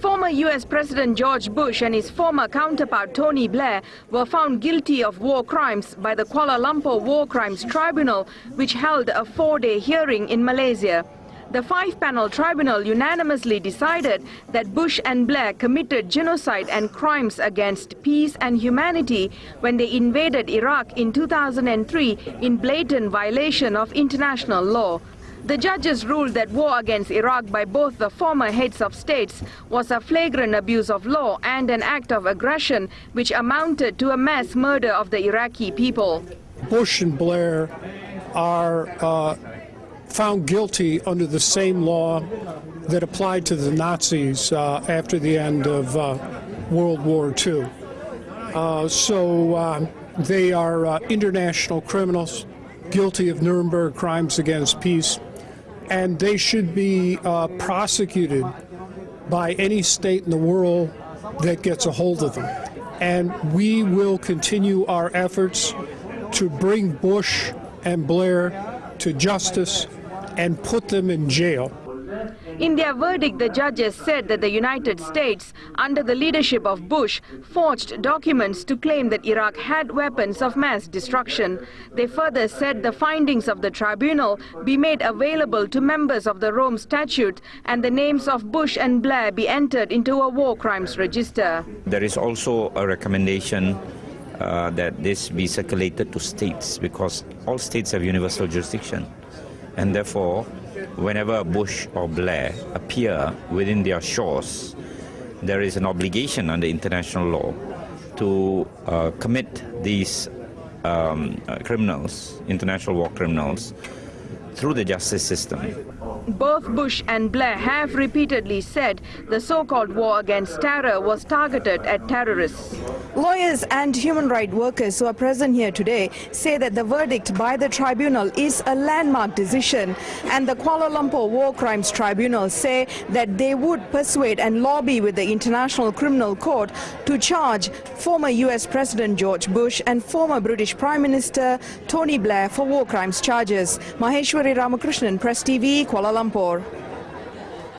Former US President George Bush and his former counterpart Tony Blair were found guilty of war crimes by the Kuala Lumpur War Crimes Tribunal, which held a four-day hearing in Malaysia. The five-panel tribunal unanimously decided that Bush and Blair committed genocide and crimes against peace and humanity when they invaded Iraq in 2003 in blatant violation of international law. The judges ruled that war against Iraq by both the former heads of states was a flagrant abuse of law and an act of aggression which amounted to a mass murder of the Iraqi people. Bush and Blair are uh, found guilty under the same law that applied to the Nazis uh, after the end of uh, World War II. Uh, so uh, they are uh, international criminals guilty of Nuremberg crimes against peace and they should be uh, prosecuted by any state in the world that gets a hold of them. And we will continue our efforts to bring Bush and Blair to justice and put them in jail. In their verdict, the judges said that the United States, under the leadership of Bush, forged documents to claim that Iraq had weapons of mass destruction. They further said the findings of the tribunal be made available to members of the Rome Statute and the names of Bush and Blair be entered into a war crimes register. There is also a recommendation uh, that this be circulated to states because all states have universal jurisdiction and therefore whenever Bush or Blair appear within their shores, there is an obligation under international law to uh, commit these um, uh, criminals, international war criminals, through the justice system. Both Bush and Blair have repeatedly said the so-called war against terror was targeted at terrorists. Lawyers and human rights workers who are present here today say that the verdict by the tribunal is a landmark decision and the Kuala Lumpur War Crimes Tribunal say that they would persuade and lobby with the International Criminal Court to charge former US President George Bush and former British Prime Minister Tony Blair for war crimes charges. Maheshwari Ramakrishnan, Press TV, Kuala Lumpur.